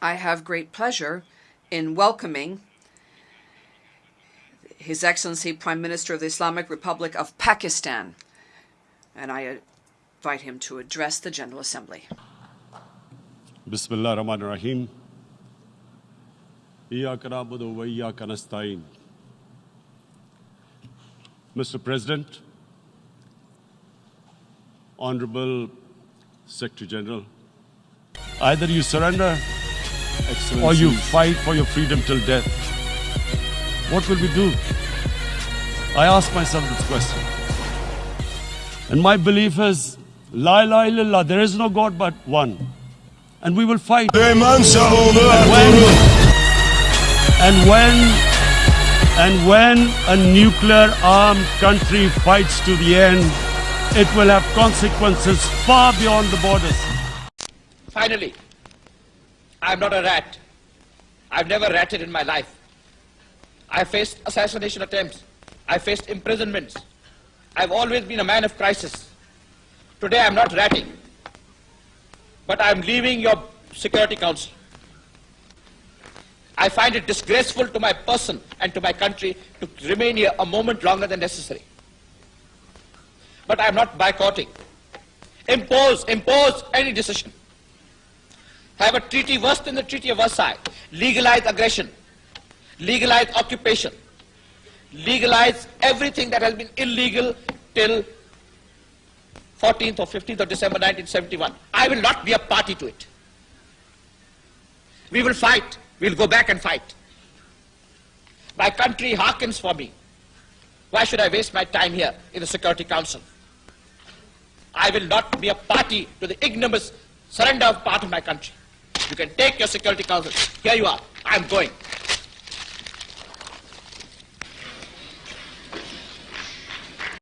I have great pleasure in welcoming His Excellency Prime Minister of the Islamic Republic of Pakistan, and I invite him to address the General Assembly. Bismillah ar-Rahman ar-Rahim. Iyaka na'budu wa iyaka nasta'in. Mr. President, Honorable Secretary General, either you surrender or you fight for your freedom till death. What will we do? I ask myself this question. And my belief is, La ilaha illallah, there is no God but one. And we will fight. Süleyman Şahoğlu when, and when and when a nuclear armed country fights to the end it will have consequences far beyond the borders Finally, I'm not a rat. I've never ratted in my life. I faced assassination attempts. I faced imprisonments. I've always been a man of crisis. Today I'm not ratting. But I'm leaving your Security Council. I find it disgraceful to my person and to my country to remain here a moment longer than necessary. But I'm not boycotting. Impose, impose any decision have a treaty worse than the Treaty of Versailles, legalize aggression, legalize occupation, legalize everything that has been illegal till 14th or 15th of December 1971. I will not be a party to it. We will fight. We'll go back and fight. My country hearkens for me. Why should I waste my time here in the Security Council? I will not be a party to the ignominious surrender of part of my country. You can take your Security Council. Here you are. I'm going.